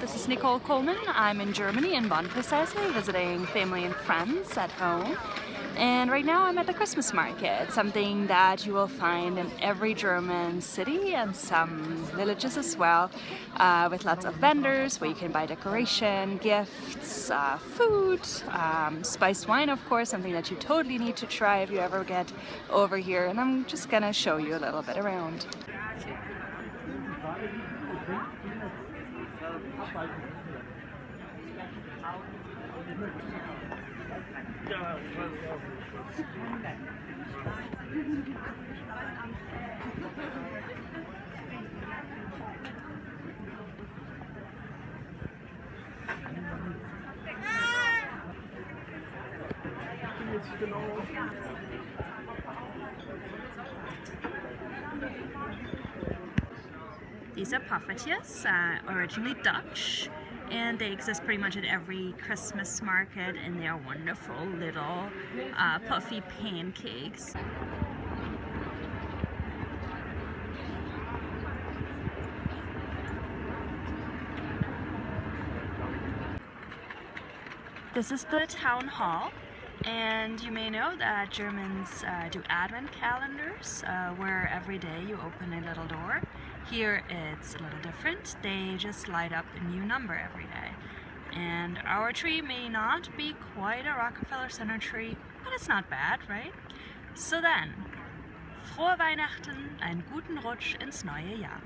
this is Nicole Coleman. I'm in Germany, in Bonn precisely, visiting family and friends at home. And right now I'm at the Christmas market, something that you will find in every German city and some villages as well, uh, with lots of vendors where you can buy decoration, gifts, uh, food, um, spiced wine of course, something that you totally need to try if you ever get over here. And I'm just gonna show you a little bit around. Genau. These are poffertjes, uh, originally Dutch, and they exist pretty much at every Christmas market and they're wonderful little uh, puffy pancakes. This is the town hall and you may know that Germans uh, do advent calendars uh, where every day you open a little door. Here it's a little different. They just light up a new number every day. And our tree may not be quite a Rockefeller Center tree, but it's not bad, right? So then, frohe Weihnachten, einen guten Rutsch ins neue Jahr.